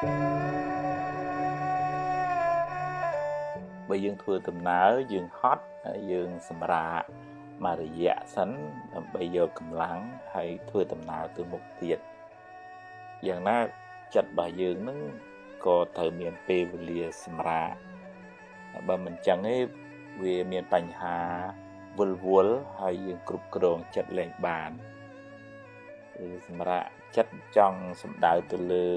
បើយើងធ្វើដំណើរយើងហត់យើងសម្រាកមករយៈសិនដើម្បីយកកម្លាំងហើយធ្វើដំណើរទៅមុខទៀតយ៉ាងណាចិត្តរបស់យើងនឹងក៏ត្រូវមានពេលវេលាសម្រាកបើមិនចឹងទេវាមានបញ្ហាវល់វល់ហើយយើងគ្រប់គ្រងចិត្តលែងបានគឺសម្រាប់ចិត្តចង់សំដៅទៅលើ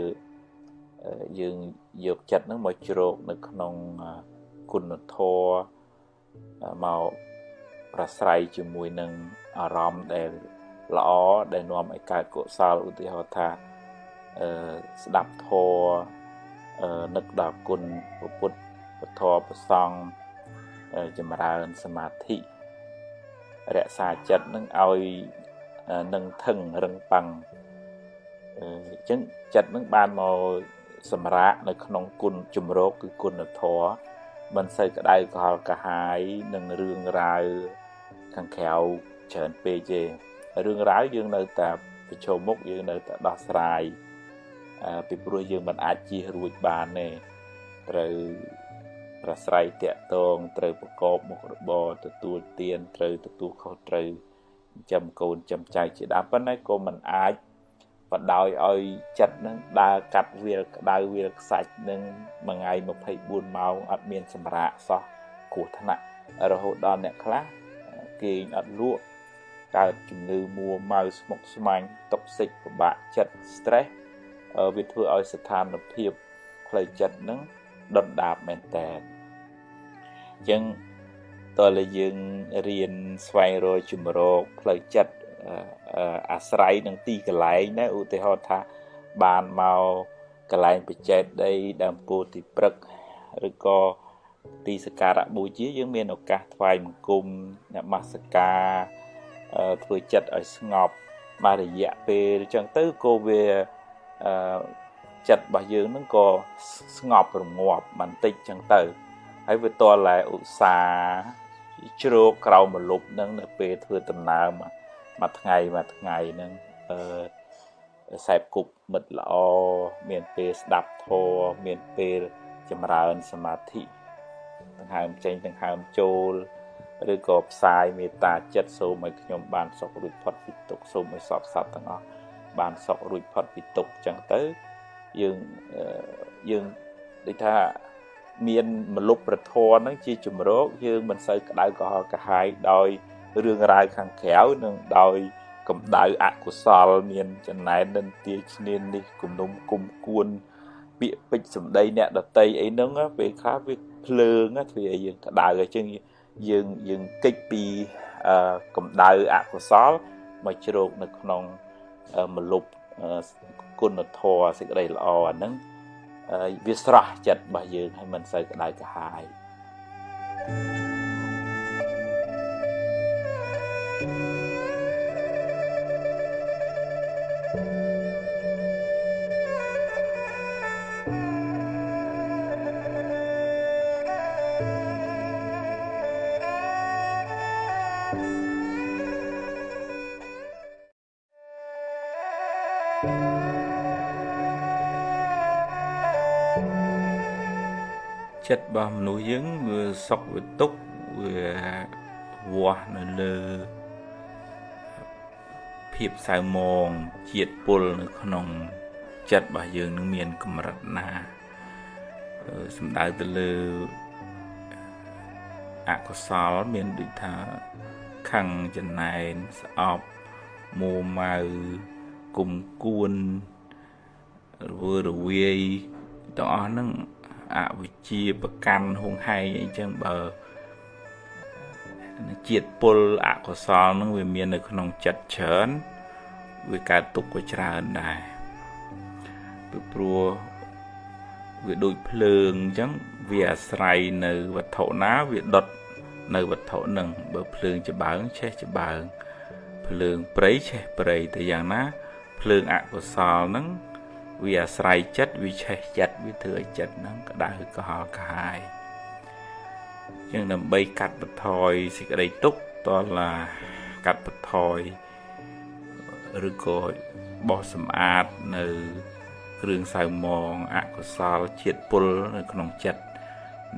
យើងយកចិត្តនឹងមកជ្រោកនៅក្នុងគុណធម៌មកប្រស្រ័យជាមួយនឹងអារម្មណ៍ដែលល្អដែលនាំឲ្យកើតកុសលឧទាហរណ៍ថាអឺស្ដាប់ធម៌អឺនឹកដល់គុណពុទ្ធពធប្រសង់ចម្រើនសមាធិរក្សាចិត្តនឹងឲ្យនឹងថឹងរឹងប៉ឹងអញ្ចឹងចិត្តនឹងបានមក សម្រាកនៅក្នុងគុណជំរោគគឺគុណធម៌មិនសូវក្តៅកលកាហាយនឹងរឿងរ៉ាវខាងក្រៅច្រើនពេកទេរឿងរ៉ាវយើងនៅតែប្រឈមមុខយើងនៅតែដោះស្រាយពីព្រោះយើងមិនអាចជៀសរួចបានទេត្រូវប្រស្រ័យតាក់ទងត្រូវប្រកបមុខរបរទទួលទានត្រូវទទួលខុសត្រូវចាំកូនចាំចៅជាដើមប៉ុន្តែក៏មិនអាច បដោយឲ្យចិត្តនឹងដើរកាត់វាលក្តៅវាលខ្សាច់នឹងមួយថ្ងៃ24ម៉ោងអត់មានសម្រាកសោះគ្រោះថ្នាក់រហូតដល់អ្នកខ្លះគេងអត់លក់កើតជំងឺមួម៉ៅស្មុគស្មាញតុកសិកពិបាកចិត្ត stress វាធ្វើឲ្យស្ថានភាពផ្លូវចិត្តនឹងដុនដាបមែនតើអញ្ចឹងតើលើយើងរៀនស្វែងរកជំរកផ្លូវចិត្ត អាស្រ័យនឹងទីកន្លែងណាឧទាហរណ៍ថាបានមកកន្លែងបច្ចេកដីដើមពោធិ៍ទីព្រឹកឬក៏ទីសក្ការៈបូជាយើងមានឱកាសថ្វាយបង្គំនមស្ការធ្វើចិត្តឲ្យស្ងប់មករយៈពេលអញ្ចឹងទៅក៏វាចិត្តរបស់យើងនឹងក៏ស្ងប់រងាប់បន្តិចអញ្ចឹងទៅហើយវាតតែឧស្សាហ៍ជ្រោកក្រោមម្លប់នឹងនៅពេលធ្វើដំណើរមួ យថ្ងៃមួយថ្ងៃនឹងអឺសែបគប់មិត្តល្អមានពេលស្ដាប់ធម៌មានពេលចម្រើនសមាធិដង្ហើមចេញដង្ហើមចូលឬក៏ផ្សាយមេត្តាចិត្តសូមឲ្យខ្ញុំបានសុខរួចផុតពីទុក្ខសូមឲ្យសពសត្វទាំងអស់បានសុខរួចផុតពីទុក្ខអញ្ចឹងទៅយើងយើងដូចថាមានមលុបប្រធរហ្នឹងជាជំរកយើងមិនសូវក្តៅក្រហល់កាហាយដោយ រឿងរ៉ាវខាងក្រៅនិងដោយកម្ដៅអកុសលមានចំណែននិន្ទាឈ្នាននេះគំនុំគុំគួនពាក្យពេចសម្ដីអ្នកដតីអីហ្នឹងពេលខ្លះវាភ្លើងធ្វើឲ្យយើងក្តៅអញ្ចឹងយើងយើងកិច្ចពីកម្ដៅអកុសលមកជ្រោកនៅក្នុងមលុបគុណធម៌សេចក្តីល្អអាហ្នឹងវាស្រស់ចិត្តរបស់យើងហើយមិនសូវក្តៅក្រហាយ thank you ចិត្តរបស់មនុស្សយើងវាសុខវាទុក្ខវាវាស់នៅលើភាពសៅមងជាតិពុលនៅក្នុងចិត្តរបស់យើងនឹងមានកម្រិតណាសំដៅទៅលើអកុសលមានដូចថាខឹងចំណែនស្អប់មួម៉ៅគុំគួនរវើរវាយទាំងអស់ហ្នឹង អវិជ្ជាប្រកាន់ហួងហែងអីចឹងបើជាតិពុលអកុសលនឹងវាមាននៅក្នុងចិត្តច្រើនវាកើតទុកក៏ច្រើនដែរពីព្រោះវាដូចភ្លើងអញ្ចឹងវាអាស្រ័យនៅវត្ថុណាវាដុតនៅវត្ថុនឹងបើភ្លើងច្បើងឆេះច្បើងភ្លើងព្រៃឆេះព្រៃតែយ៉ាងណាភ្លើងអកុសលហ្នឹង វាអាស្រ័យចិត្តវាឆេះចិត្តវាធ្វើឲ្យចិត្តហ្នឹងក្តៅក្រហល់កាហាយជាងដើម្បីកាត់បន្ថយសេចក្តីទុក្ខតឡាកាត់បន្ថយឬក៏បោះសម្អាតនៅគ្រឿងសៅមងអកុសលជាតិពុលនៅក្នុងចិត្ត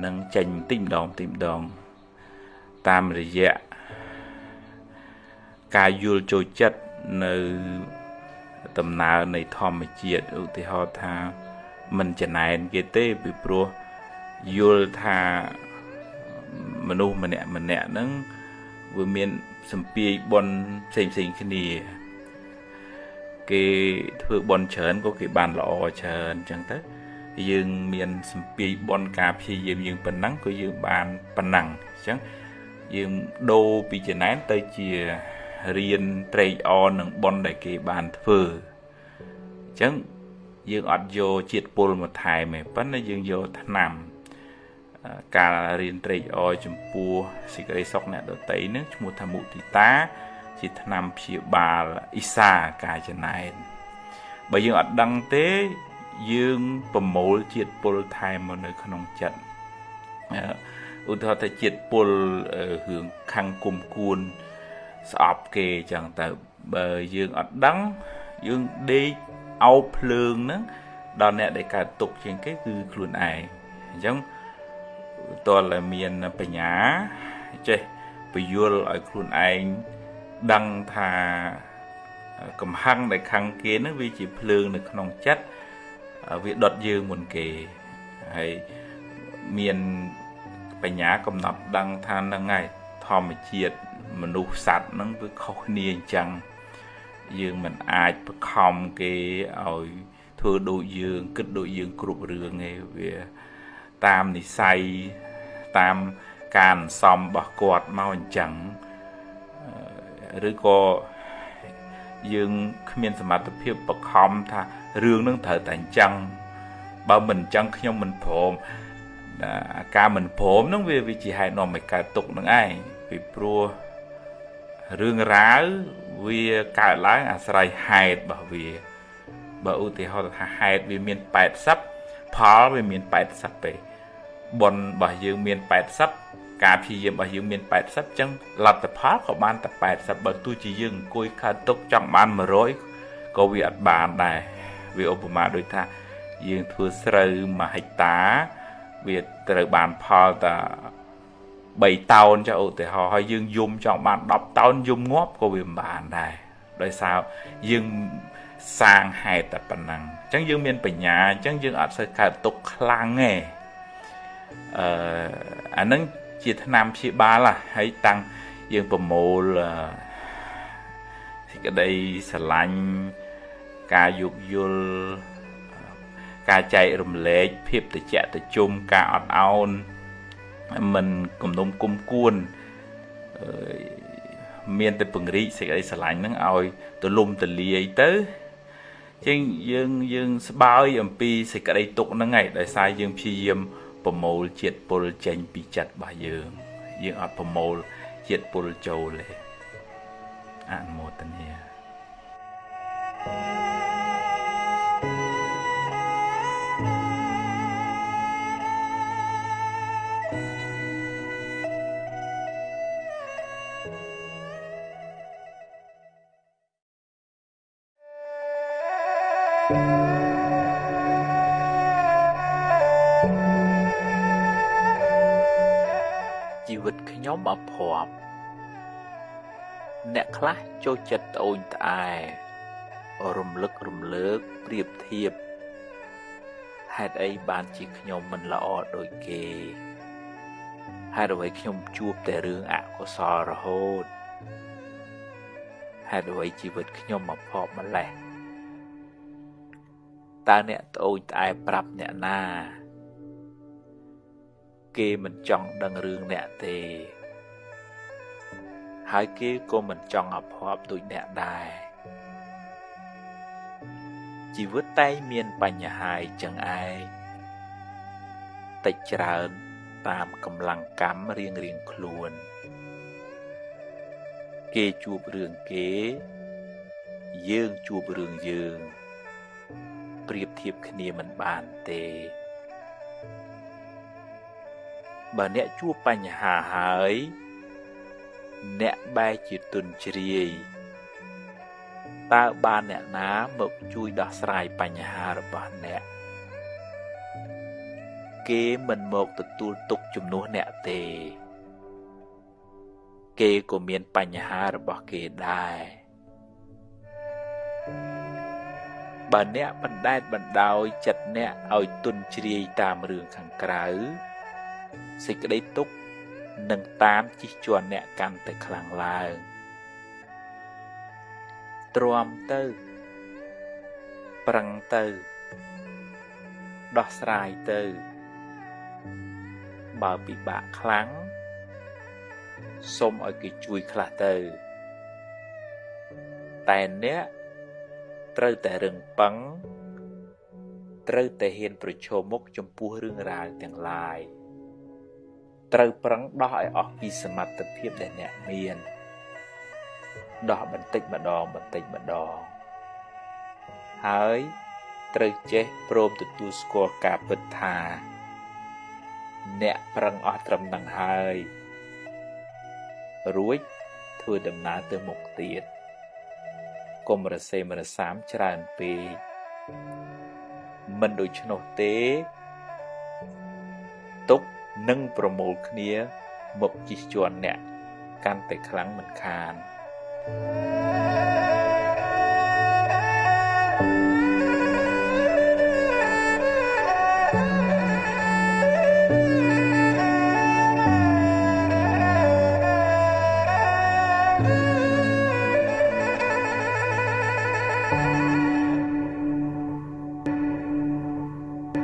នឹងចេញតិចម្ដងតិចម្ដង តាមរយៈការយល់ចូលចិត្តនៅ ដំណើរនៃធម្មជាតិឧទាហរណ៍ថាមិនចំណែនគេទេពីព្រោះយល់ថាមនុស្សម្នាក់ម្នាក់ហ្នឹងវាមានសម្ពាយបនផ្សេងផ្សេងគ្នា គេធ្វើបនច្រើនក៏គេបានល្អច្រើនអញ្ចឹងទៅយើងមានសម្ពាយបនការព្យាយាមយើងប៉ុណ្ណឹងក៏យើងបានប៉ុណ្ណឹងអញ្ចឹងយើងដូរពីចំណែនទៅជា រៀនត្រេកអរនឹងបនដែលគេបានធ្វើអញ្ចឹងយើងអត់យកជាតិពុលមកថែមទេប៉ុន្តែយើងយកថ្នាំការរៀនត្រេកអរចំពោះសេចក្តីសុខអ្នកដតីនឹងឈ្មោះថាមុទិតា ជាថ្នាំព្យាបាលអ៊ីសាការចំណែនបើយើងអត់ដឹងទេយើងប្រមូលជាតិពុលថែមមកនៅក្នុងចិត្តឧទាហរណ៍ថាជាតិពុលរឿងខាងគុំគួន ស្អប់គេចឹងទៅបើយើងអត់ដឹងយើងដេកអោបភ្លើងហ្នឹងដល់អ្នកដែលកើតទុកជាងគេគឺខ្លួនឯងអញ្ចឹងតើតែមានបញ្ញាចេះពយល់ឲ្យខ្លួនឯងដឹងថាកំហឹងដែលខឹងគេនឹងវាជាភ្លើងនៅក្នុងចិត្តវាដុតយើងមុនគេហើយមានបញ្ញាកំណត់ដឹងថានឹងហើយ ធម្មជាតិមនុស្សសត្វហ្នឹងវាខុសគ្នាអញ្ចឹងយើងមិនអាចបខំគេឲ្យធ្វើដូចយើងគិតដូចយើងគ្រប់រឿងទេវាតាមនិស័យតាមការសំរបស់គាត់មកអញ្ចឹងឬក៏យើងគ្មានសមត្ថភាពបខំថារឿងនឹងត្រូវតែអញ្ចឹងបើមិនអញ្ចឹងខ្ញុំមិនព្រមការមិនព្រមនឹងវាវាជាហេតុនាំឲ្យកើតទុកនឹងឯង ពីព្រោះរឿងរ៉ាវវាកើតឡើងអាស្រ័យហេតុរបស់វាបើឧទាហរណ៍ថាហេតុវាមាន80ផលវាមាន80ទេបុណ្យរបស់យើងមាន80ការព្យាយាមរបស់យើងមាន80អញ្ចឹងលទ្ធផលក៏បានតែ80បើទោះជាយើងអង្គុយកើតទុកចង់បាន100ក៏វាអត់បានដែរវាឧបមាដូចថាយើងធ្វើស្រូវ1ហិកតា វាត្រូវបានផលតែ 3តោនចុះឧទាហរណ៍ហើយយើងយំចង់បាន10តោនយំងាប់ក៏វាមិនបានដែរដោយសារយើងសាងហេតុតែប៉ុណ្ណឹងអញ្ចឹងយើងមានបញ្ញាអញ្ចឹងយើងអត់សូវកើតទុកខ្លាំងទេអឺអានឹងជាឆ្នាំព្យាបាលហើយតាំងយើងប្រមូលសេចក្តីស្រឡាញ់ការយោគយល់ការចែករំលែកភាពត្រជាក់ត្រជុំការអត់ឱន មិនគំនុំគុំគួនមានតែពង្រីកសេចក្តីស្រឡាញ់ហ្នឹងឲ្យទលំទលាយទៅជាងយើងយើងស្បើយអំពីសេចក្តីទុកហ្នឹងឯងដោយសារយើងព្យាយាមប្រមូលជាតិពុលចេញពីចិត្តរបស់យើង យើងអត់ប្រមូលជាតិពុលចូលទេអនុមោទនា thank you ខ្ញុំអភ័ព្វអ្នកខ្លះចូលចិត្តត្អូញត្អែរំលឹករំលើកប្រៀបធៀបហេតុអីបានជាខ្ញុំមិនល្អដូចគេហេតុអ្វីខ្ញុំជួបតែរឿងអកុសលរហូតហេតុអ្វីជីវិតខ្ញុំមកភ័ព្វម្លេះតើអ្នកត្អូញត្អែប្រាប់អ្នកណា គេមិនចង់ដឹងរឿងអ្នកទេ ហើយគេក៏មិនចង់អភ័ព្វដូចអ្នកដែរជីវិតតែងមានបញ្ហាអញ្ចឹងឯងតិចច្រើនតាមកម្លាំងកម្មរៀងរៀងខ្លួន គេជួបរឿងគេ យើងជួបរឿងយើង ប្រៀបធៀបគ្នាមិនបានទេ បើអ្នកជួបបញ្ហាហើយ អ្នកបែរជាទុនជ្រាយតើបានអ្នកណាមកជួយដោះស្រាយបញ្ហារបស់អ្នកគេមិនមកទទួលទុកជំនួសអ្នកទេ គេក៏មានបញ្ហារបស់គេដែរបើអ្នកបណ្ដែតបណ្ដោយចិត្តអ្នកឲ្យទុនជ្រាយតាមរឿងខាងក្រៅ សេចក្តីទុក្ខនឹងតាមជិះជាន់អ្នកកាន់តែខ្លាំងឡើងទ្រាំទៅ ប្រឹងទៅ ដោះស្រាយទៅ បើពិបាកខ្លាំងសូមឲ្យគេជួយខ្លះទៅ តែអ្នកត្រូវតែរឹងប៉ឹងត្រូវតែហ៊ានប្រឈមមុខចំពោះរឿងរ៉ាវទាំងឡាយ ត្រូវប្រឹងដោះឲ្យអស់ពីសមត្ថភាពដែលអ្នកមានដោះបន្តិចម្ដងបន្តិចម្ដងហើយត្រូវចេះព្រមទទួលស្គាល់ការពិតថា អ្នកប្រឹងអស់ត្រឹមនឹងហើយរួចធ្វើដំណើរទៅមុខទៀតកុំរសេមរសាមច្រើនពេកមិនដូច្នោះទេទុក នឹងប្រមូលគ្នាមកជិះជាន់អ្នក កាន់តែខ្លាំងមិនខាន thank you